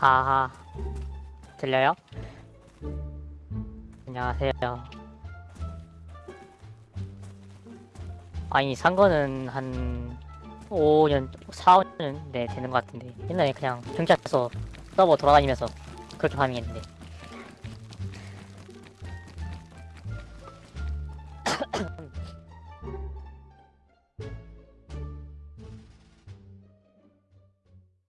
하하. 들려요? 안녕하세요. 아니 산 거는 한 5년 4, 5년 네 되는 것 같은데. 옛날에 그냥 경찰서 서버 돌아다니면서 그렇게 파밍했는데.